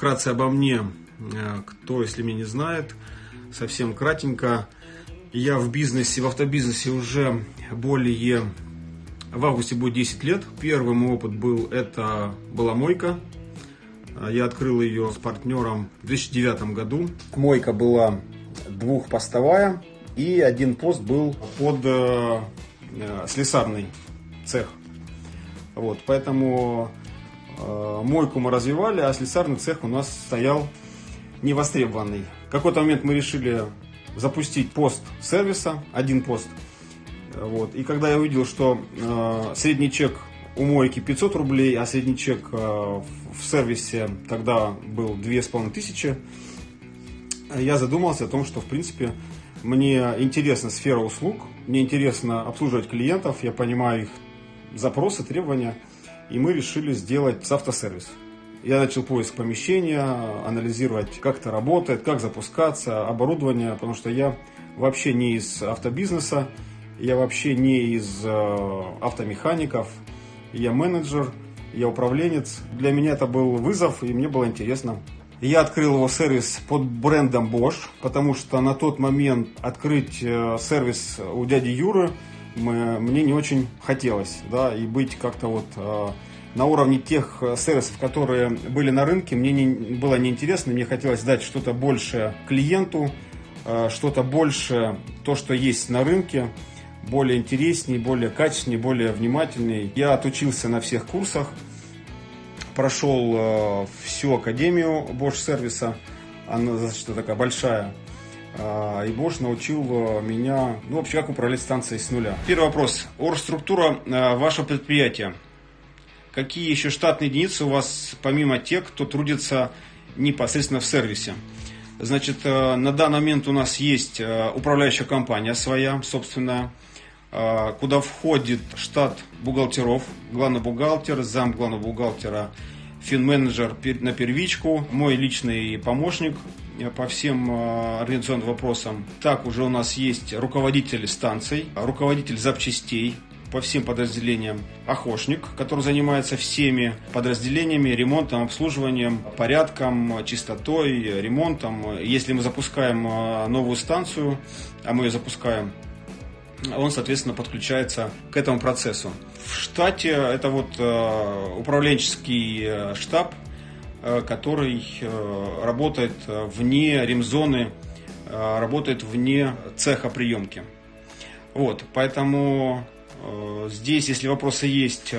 Вкратце обо мне, э, кто, если меня не знает, совсем кратенько. Я в бизнесе, в автобизнесе уже более, в августе будет 10 лет. Первый мой опыт был, это была мойка. Я открыл ее с партнером в 2009 году. Мойка была двухпостовая, и один пост был под э, э, слесарный цех. Вот, поэтому э, мойку мы развивали, а слесарный цех у нас стоял невостребованный. В какой-то момент мы решили запустить пост сервиса, один пост. Вот. И когда я увидел, что э, средний чек у мойки 500 рублей, а средний чек э, в сервисе тогда был 2500, я задумался о том, что в принципе мне интересна сфера услуг, мне интересно обслуживать клиентов, я понимаю их запросы, требования, и мы решили сделать автосервис. Я начал поиск помещения, анализировать, как это работает, как запускаться, оборудование, потому что я вообще не из автобизнеса, я вообще не из э, автомехаников, я менеджер, я управленец. Для меня это был вызов, и мне было интересно я открыл его сервис под брендом Bosch, потому что на тот момент открыть э, сервис у дяди Юры мне не очень хотелось, да, и быть как-то вот э, на уровне тех э, сервисов, которые были на рынке, мне не, было неинтересно, мне хотелось дать что-то большее клиенту, что-то больше, то, что есть на рынке, более интереснее, более качественнее, более внимательнее. Я отучился на всех курсах, прошел э, всю академию Bosch сервиса, она достаточно такая большая. Э, и Bosch научил э, меня, ну, вообще, как управлять станцией с нуля. Первый вопрос. Оргструктура э, вашего предприятия. Какие еще штатные единицы у вас, помимо тех, кто трудится непосредственно в сервисе? Значит, э, на данный момент у нас есть управляющая компания своя, собственная. А, куда входит штат бухгалтеров, главный бухгалтер, зам главного бухгалтера, финменеджер на первичку, мой личный помощник по всем а, организационным вопросам. Так уже у нас есть руководитель станций, руководитель запчастей, по всем подразделениям охошник, который занимается всеми подразделениями, ремонтом, обслуживанием, порядком, чистотой, ремонтом. Если мы запускаем а, новую станцию, а мы ее запускаем он, соответственно, подключается к этому процессу. В штате это вот э, управленческий э, штаб, э, который работает вне ремзоны, работает вне цеха приемки. Вот, поэтому здесь, если вопросы есть,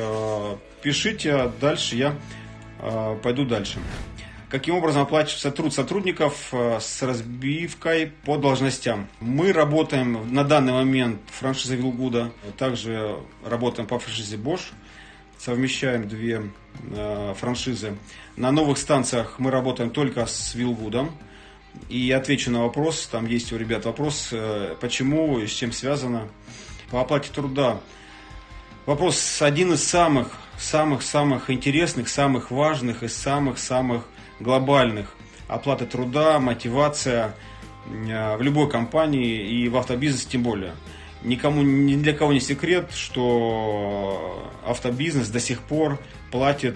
пишите, а дальше я пойду дальше. Каким образом оплачивается труд сотрудников э, с разбивкой по должностям? Мы работаем на данный момент франшиза Вилгуда, также работаем по франшизе Bosch, совмещаем две э, франшизы. На новых станциях мы работаем только с Вилгудом. И отвечу на вопрос, там есть у ребят вопрос, э, почему и с чем связано. По оплате труда. Вопрос один из самых, самых-самых интересных, самых важных и самых-самых глобальных. Оплата труда, мотивация э, в любой компании и в автобизнесе тем более. Никому, ни для кого не секрет, что автобизнес до сих пор платит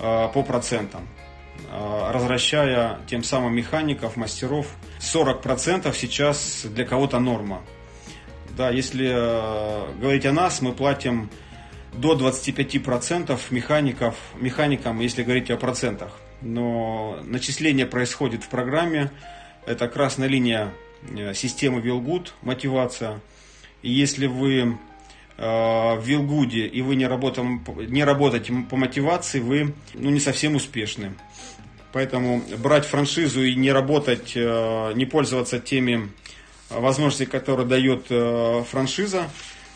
э, по процентам, э, тем самым механиков, мастеров. 40% сейчас для кого-то норма. Да, если говорить о нас, мы платим до 25% механиков, механикам, если говорить о процентах но начисление происходит в программе. Это красная линия э, системы Wellgood, мотивация. Если вы э, в Вилгуде и вы не, работаем, не работаете по мотивации, вы ну, не совсем успешны. Поэтому брать франшизу и не работать, э, не пользоваться теми возможностями, которые дает франшиза,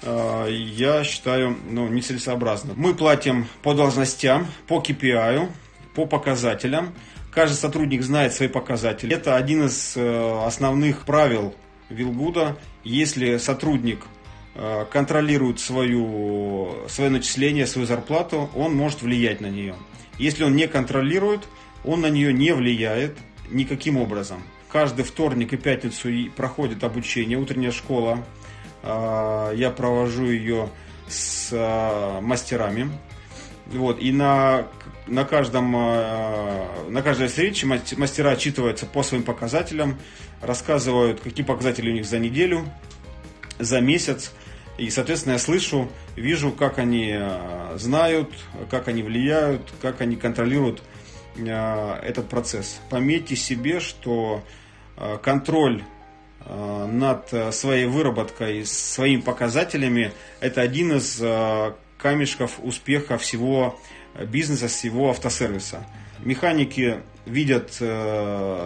я считаю ну, нецелесообразно. Мы платим по должностям, по KPI, по показателям. Каждый сотрудник знает свои показатели. Это один из э, основных правил Вилгуда. Если сотрудник э, контролирует свою, свое начисление, свою зарплату, он может влиять на нее. Если он не контролирует, он на нее не влияет никаким образом. Каждый вторник и пятницу проходит обучение, утренняя школа. Э, я провожу ее с мастерами Вот, и на, на, каждом, на каждой встрече мастера отчитываются по своим показателям, рассказывают, какие показатели у них за неделю, за месяц. И, соответственно, я слышу, вижу, как они знают, как они влияют, как они контролируют этот процесс. Пометьте себе, что контроль Э, над э, своей выработкой, своими показателями, это один из э, камешков успеха всего бизнеса, всего автосервиса. Механики видят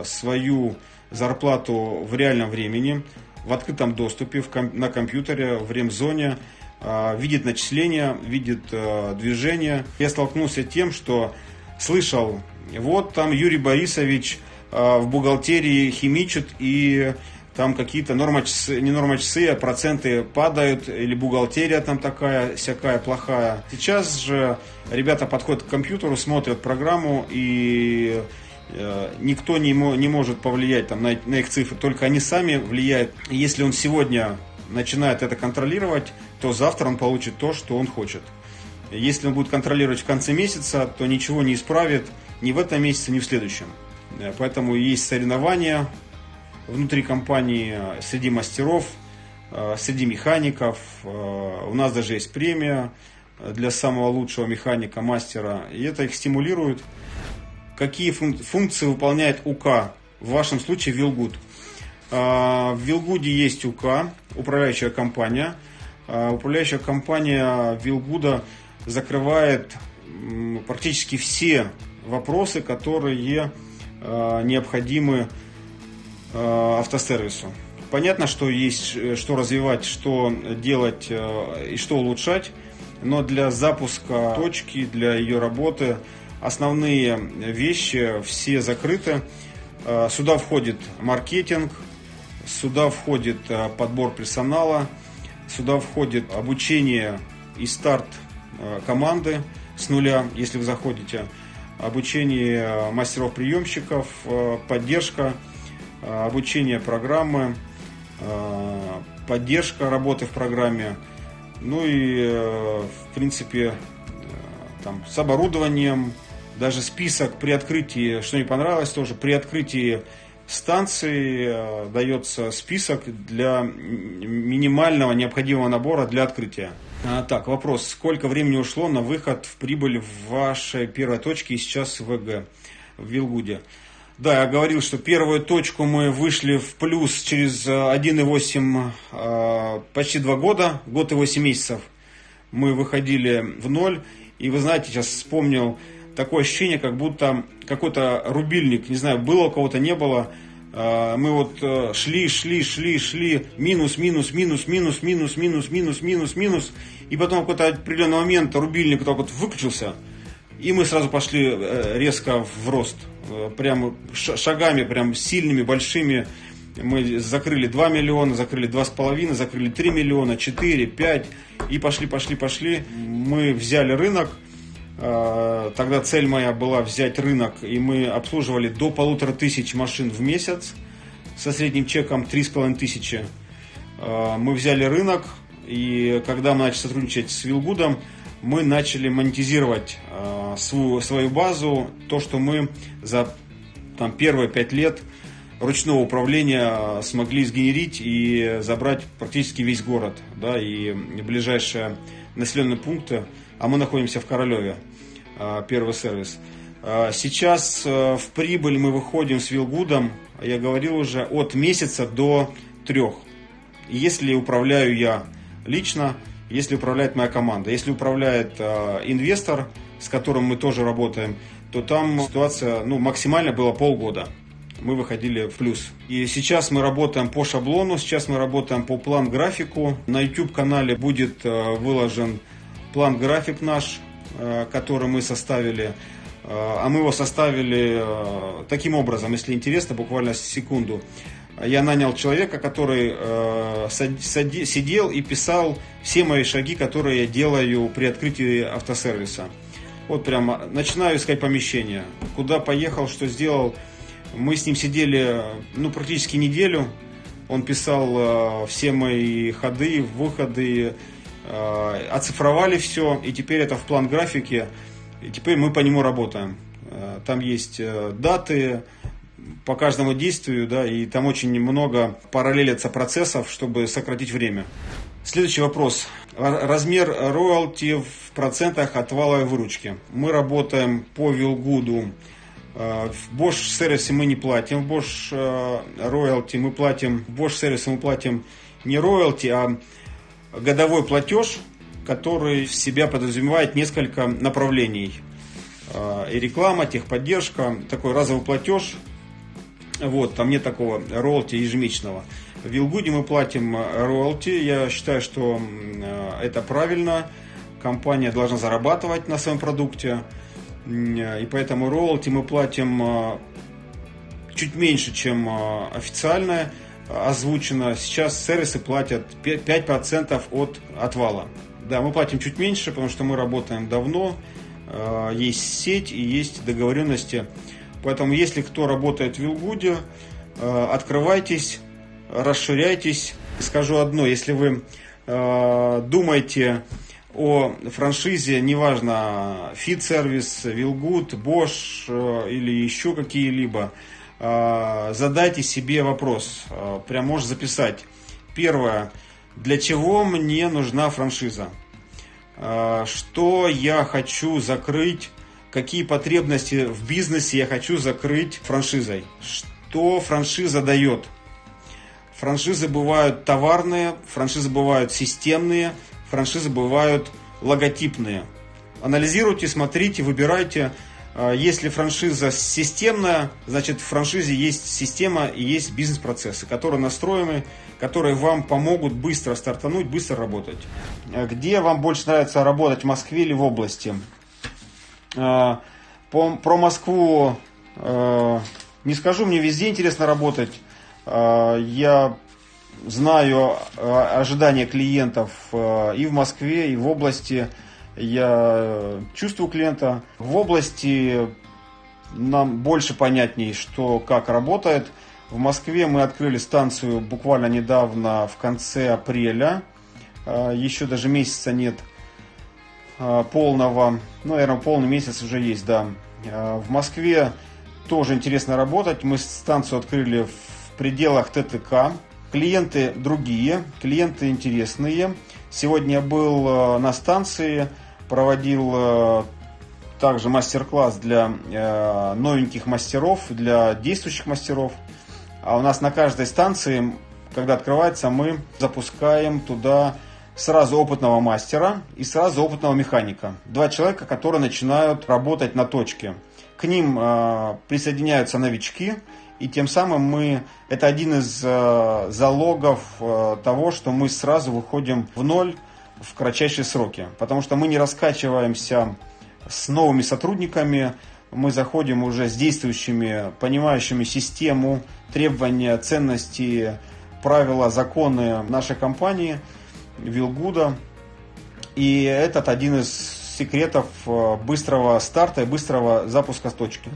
свою зарплату в реальном времени, в открытом доступе, на компьютере, в ремзоне, видит начисления, видит движение. Я столкнулся с тем, что слышал, вот там Юрий Борисович в бухгалтерии химичит и там какие-то нормочасы, не нормочасы, а проценты падают, или бухгалтерия там такая, всякая плохая. Сейчас же ребята подходят к компьютеру, смотрят программу, и э, никто не, не может повлиять там, на, на их цифры, только они сами влияют. Если он сегодня начинает это контролировать, то завтра он получит то, что он хочет. Если он будет контролировать в конце месяца, то ничего не исправит ни в этом месяце, ни в следующем. Э, поэтому есть соревнования, внутри компании, э, среди мастеров, э, среди механиков. Э, у нас даже есть премия для самого лучшего механика, мастера. И это их стимулирует. Какие функции выполняет УК? В вашем случае Вилгуд. В Вилгуде есть УК, управляющая компания. Управляющая компания Вилгуда закрывает практически все вопросы, которые необходимы автосервису. Понятно, что есть э, что развивать, что делать э, и что улучшать, но для запуска точки, для ее работы основные вещи все закрыты. Сюда входит маркетинг, сюда входит подбор персонала, сюда входит обучение и старт команды с нуля, если вы заходите, обучение мастеров-приемщиков, поддержка Э, обучение программы, э, поддержка работы в программе, ну и, э, в принципе, там, с оборудованием, даже список при открытии, что не понравилось тоже, при открытии станции дается список для минимального необходимого набора для открытия. А, так, вопрос. Сколько времени ушло на выход в прибыль в вашей первой точке и сейчас в ВГ, в Вилгуде? Да, я говорил, что первую точку мы вышли в плюс через 1,8, э, э, почти 2 года, год и 8 месяцев. Мы выходили в ноль. И вы знаете, сейчас вспомнил такое ощущение, как будто какой-то рубильник, не знаю, было у кого-то, не было. Э, мы вот шли, шли, шли, шли, минус, минус, минус, минус, минус, минус, минус, минус, минус. И потом в какой-то определенный момент рубильник так вот выключился. И мы сразу пошли резко в рост. Э, прям шагами, прям сильными, большими. Мы закрыли 2 миллиона, закрыли 2,5, закрыли 3 миллиона, 4, 5 и пошли, пошли, пошли. Мы взяли рынок. Э, тогда цель моя была взять рынок, и мы обслуживали до полутора тысяч машин в месяц со средним чеком 3,5 тысячи. Э, мы взяли рынок, и когда мы начали сотрудничать с Вилгудом, мы начали монетизировать э, свою, свою базу, то, что мы за там, первые пять лет ручного управления э, смогли сгенерить и забрать практически весь город, да, и ближайшие населенные пункты, а мы находимся в Королеве, э, первый сервис. Э, сейчас в прибыль мы выходим с Вилгудом, я говорил уже, от месяца до трех. Если управляю я лично, если управляет моя команда. Если управляет инвестор, с которым мы тоже работаем, то там ситуация ну, максимально была полгода. Мы выходили в плюс. И сейчас мы работаем по шаблону, сейчас мы работаем по план-графику. На YouTube-канале будет э, выложен план-график наш, э, который мы составили. Э, а мы его составили таким образом, если интересно, буквально секунду я нанял человека, который сидел и писал все мои шаги, которые я делаю при открытии автосервиса. Вот прямо начинаю искать помещение. Куда поехал, что сделал. Мы с ним сидели ну, практически неделю. Он писал э, все мои ходы, выходы. э, оцифровали все, и теперь это в план графики, и теперь мы по нему работаем. Э, там есть даты по каждому действию, да, и там очень много параллелятся процессов, чтобы сократить время. Следующий вопрос. Размер роялти в процентах от валовой выручки. Мы работаем по Вилгуду Э, в Bosch сервисе мы не платим, в Bosch роялти мы платим, в Bosch сервисе мы платим не роялти, а годовой платеж, который в себя подразумевает несколько направлений. Э, и реклама, техподдержка, такой разовый платеж. Вот, там нет такого роялти ежемесячного. В Вилгуде мы платим роялти. Я считаю, что э, это правильно. Компания должна зарабатывать на своем продукте. И поэтому роялти мы платим чуть меньше, чем а, официально озвучено. Сейчас сервисы платят 5% от отвала. Да, мы платим чуть меньше, потому что мы работаем давно, есть сеть и есть договоренности. Поэтому, если кто работает в Вилгуде, открывайтесь, расширяйтесь. Скажу одно, если вы думаете о франшизе, неважно, Service, Вилгуд, Bosch э, или еще какие-либо, э, задайте себе вопрос, э, прям можешь записать. Первое, для чего мне нужна франшиза? Что я хочу закрыть? Какие потребности в бизнесе я хочу закрыть франшизой? Что франшиза дает? Франшизы бывают товарные, франшизы бывают системные – франшизы бывают логотипные. Анализируйте, смотрите, выбирайте. А, если франшиза системная, значит в франшизе есть система и есть бизнес-процессы, которые настроены, которые вам помогут быстро стартануть, быстро работать. А, где вам больше нравится работать, в Москве или в области? А, про Москву не скажу, мне везде интересно работать. Я знаю э, ожидания клиентов э, и в Москве, и в области. Я чувствую клиента. В области нам больше понятней, что как работает. В Москве мы открыли станцию буквально недавно, в конце апреля. Э, еще даже месяца нет полного. Ну, наверное, полный месяц уже есть, да. В Москве тоже интересно работать. Мы станцию открыли в пределах ТТК. Клиенты другие, клиенты интересные. Сегодня был э, на станции, проводил э, также мастер-класс для э, новеньких мастеров, для действующих мастеров. А у нас на каждой станции, когда открывается, мы запускаем туда сразу опытного мастера и сразу опытного механика. Два человека, которые начинают работать на точке. К ним присоединяются новички, и тем самым мы, это один из э, залогов э, того, что мы сразу выходим в ноль в кратчайшие сроки. Потому что мы не раскачиваемся с новыми сотрудниками, мы заходим уже с действующими, понимающими систему, требования, ценности, правила, законы нашей компании, Вилгуда. И этот один из секретов э, быстрого старта и быстрого запуска с точки.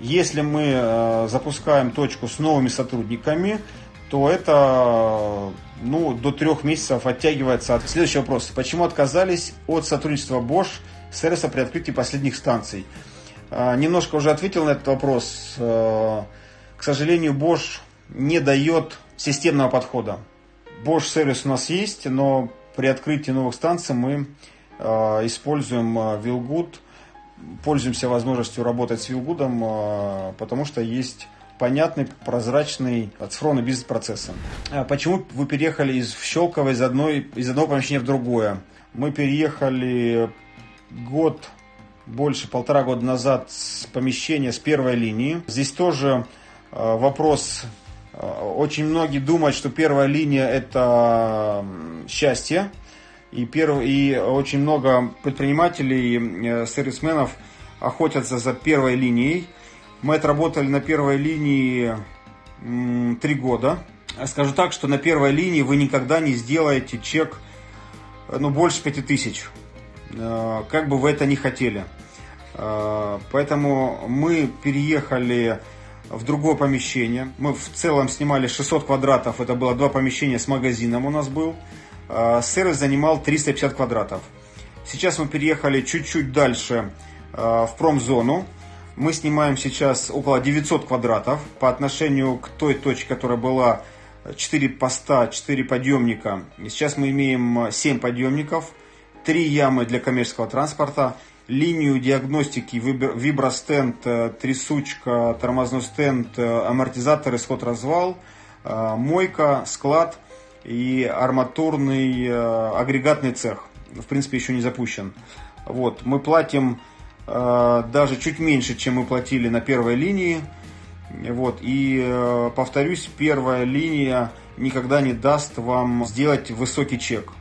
Если мы э, запускаем точку с новыми сотрудниками, то это ну, до трех месяцев оттягивается. Следующий вопрос. Почему отказались от сотрудничества Bosch сервиса при открытии последних станций? Э, немножко уже ответил на этот вопрос. Э, к сожалению, Bosch не дает системного подхода. Bosch сервис у нас есть, но при открытии новых станций мы используем Willgood пользуемся возможностью работать с Вилгудом, а, потому что есть понятный, прозрачный оцифрованный бизнес-процесс. А почему вы переехали из Щелково из, одной, из одного помещения в другое? Мы переехали год, больше полтора года назад с помещения с первой линии. Здесь тоже вопрос очень многие думают, что первая линия это счастье, и, перв... и очень много предпринимателей, э, сервисменов охотятся за первой линией. Мы отработали на первой линии три года. Скажу так, что на первой линии вы никогда не сделаете чек э, ну, больше 5000. Э, как бы вы это ни хотели. Поэтому мы переехали в другое помещение. Мы в целом снимали 600 квадратов. Это было два помещения с магазином у нас был. Сервис занимал 350 квадратов. Сейчас мы переехали чуть-чуть дальше в промзону. Мы снимаем сейчас около 900 квадратов по отношению к той точке, которая была 4 поста, 4 подъемника. Сейчас мы имеем 7 подъемников, 3 ямы для коммерческого транспорта, линию диагностики, вибростенд, э, трясучка, тормозной стенд, э, амортизаторы, сход-развал, э, мойка, склад и арматурный агрегатный цех. В принципе, еще не запущен. Вот, мы платим даже чуть меньше, чем мы платили на первой линии. Вот, и повторюсь, первая линия никогда не даст вам сделать высокий чек.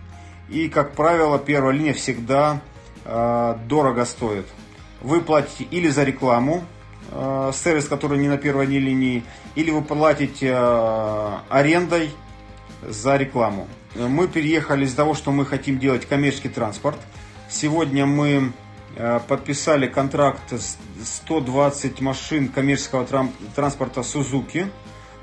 И, как правило, первая линия всегда э, дорого стоит. Вы платите или за рекламу, э, сервис, который не на первой линии, или вы платите э, арендой за рекламу. Мы переехали из-за того, что мы хотим делать коммерческий транспорт. Сегодня мы э, подписали контракт 120 машин коммерческого транспорта Suzuki.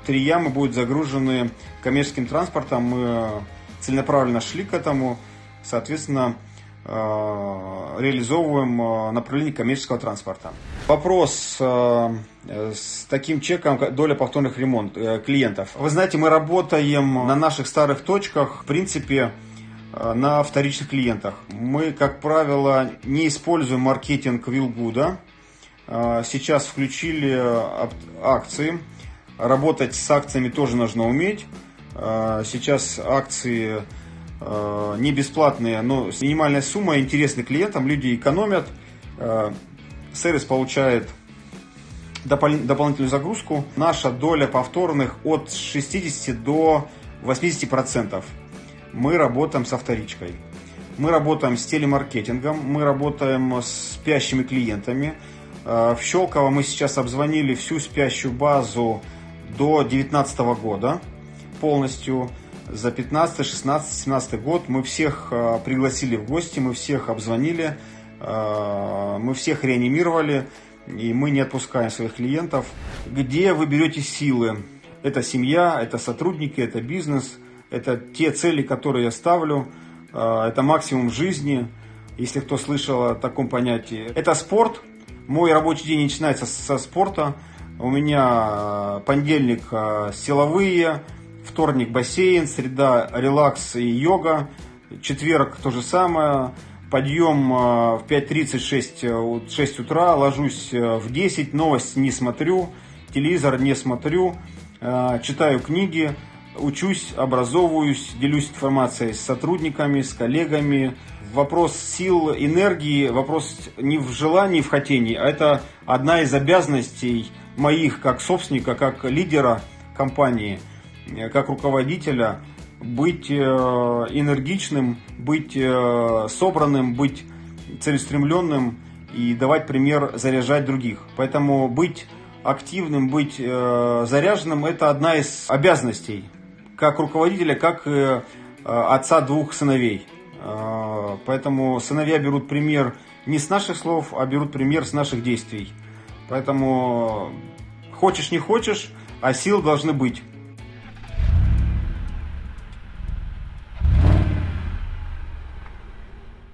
Три ямы будут загружены коммерческим транспортом. Мы целенаправленно шли к этому, соответственно, э, реализовываем э, направление коммерческого транспорта. Вопрос э, с таким чеком доля повторных ремонт клиентов. Вы знаете, мы работаем на наших старых точках, в принципе, на вторичных клиентах. Мы, как правило, не используем маркетинг Вилгуда. Сейчас включили акции. Работать с акциями тоже нужно уметь. Сейчас акции не бесплатные, но с минимальной суммой интересны клиентам, люди экономят, а, сервис получает дополнительную загрузку. Наша доля повторных от 60 до 80%. Мы работаем со вторичкой. Мы работаем с телемаркетингом, мы работаем с спящими клиентами. В Щелково мы сейчас обзвонили всю спящую базу до 2019 года полностью за 15, 16, 17 год. Мы всех э, пригласили в гости, мы всех обзвонили, э, мы всех реанимировали, и мы не отпускаем своих клиентов. Где вы берете силы? Это семья, это сотрудники, это бизнес, это те цели, которые я ставлю, э, это максимум жизни, если кто слышал о таком понятии. Это спорт. Мой рабочий день начинается со спорта. У меня понедельник силовые, вторник бассейн, среда релакс и йога, четверг то же самое, подъем э, в 5.36 6 э, утра, ложусь э, в 10, новости не смотрю, телевизор не смотрю, читаю книги, учусь, образовываюсь, делюсь информацией с сотрудниками, с коллегами. Вопрос сил, энергии, вопрос не в желании, в хотении, а это одна из обязанностей моих как собственника, как лидера компании – как руководителя быть э, энергичным, быть э, собранным, быть целеустремленным и давать пример заряжать других. Поэтому быть активным, быть заряженным – это одна из обязанностей как руководителя, как отца двух сыновей. Поэтому сыновья берут пример не с наших слов, а берут пример с наших действий. Поэтому хочешь не хочешь, а сил должны быть.